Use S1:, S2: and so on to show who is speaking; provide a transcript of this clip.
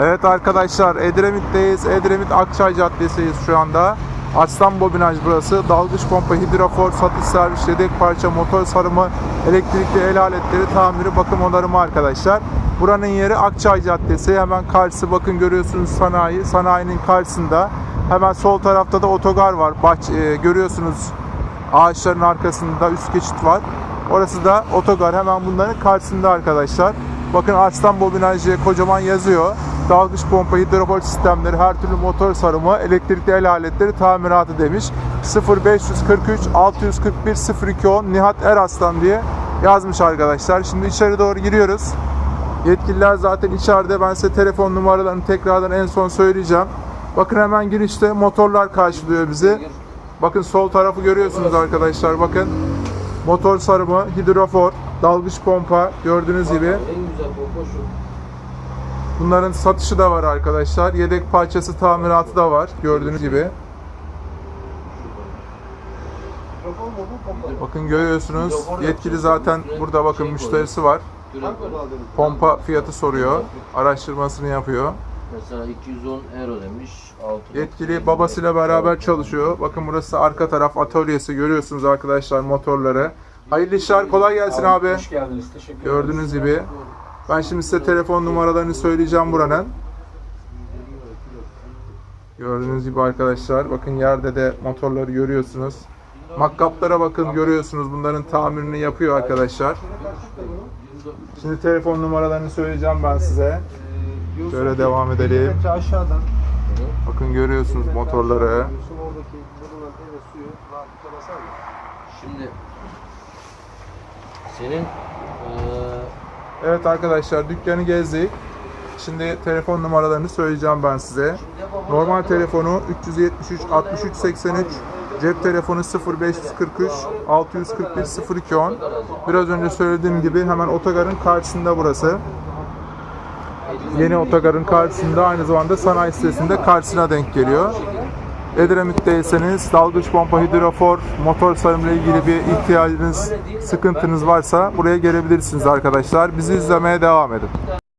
S1: Evet arkadaşlar Edremit'teyiz. Edremit Akçay Caddesi'yiz şu anda. Aslan Bobinaj burası. Dalgıç pompa, hidrofor, satış servis, yedek parça, motor sarımı, elektrikli el aletleri, tamiri, bakım onarımı arkadaşlar. Buranın yeri Akçay Caddesi. Hemen karşısı bakın görüyorsunuz sanayi. Sanayinin karşısında. Hemen sol tarafta da otogar var. Bahç e, görüyorsunuz ağaçların arkasında üst geçit var. Orası da otogar. Hemen bunların karşısında arkadaşlar. Bakın Arslan Bobinaj diye kocaman yazıyor. Dalgıç pompa, hidrofor sistemleri, her türlü motor sarımı, elektrikli el aletleri tamiratı demiş. 0543 641 0210 Nihat Eraslan diye yazmış arkadaşlar. Şimdi içeri doğru giriyoruz. Yetkililer zaten içeride. Ben size telefon numaralarını tekrardan en son söyleyeceğim. Bakın hemen girişte motorlar karşılıyor bizi. Bakın sol tarafı görüyorsunuz arkadaşlar. Bakın motor sarımı, hidrofor, dalgıç pompa gördüğünüz gibi.
S2: En güzel bomba şu.
S1: Bunların satışı da var arkadaşlar. Yedek parçası tamiratı da var gördüğünüz gibi. Bakın görüyorsunuz. Yetkili zaten burada bakın müşterisi var. Pompa fiyatı soruyor. Araştırmasını yapıyor.
S2: Mesela 210 euro demiş. 6
S1: Yetkili babasıyla beraber çalışıyor. Bakın burası arka taraf atölyesi. Görüyorsunuz arkadaşlar motorları. Hayırlı işler. Kolay gelsin abi.
S3: Hoş geldiniz. Teşekkür.
S1: Gördüğünüz gibi. Ben şimdi size telefon numaralarını söyleyeceğim buranın. Gördüğünüz gibi arkadaşlar. Bakın yerde de motorları görüyorsunuz. Makkaplara bakın görüyorsunuz. Bunların tamirini yapıyor arkadaşlar. Şimdi telefon numaralarını söyleyeceğim ben size. Şöyle devam edelim.
S3: Aşağıdan.
S1: Bakın görüyorsunuz motorları.
S3: Diyorsun
S2: senin eee
S1: Evet arkadaşlar dükkanı gezdik. Şimdi telefon numaralarını söyleyeceğim ben size. Normal telefonu 373 63 83, cep telefonu 0543 641 0210. Biraz önce söylediğim gibi hemen otogarın karşısında burası. Yeni otogarın karşısında aynı zamanda sanayi sitesinde karşısına denk geliyor. Edremit'teyseniz dalgıç pompa, hidrofor, motor sarımla ilgili bir ihtiyacınız, sıkıntınız varsa buraya gelebilirsiniz arkadaşlar. Bizi izlemeye devam edin.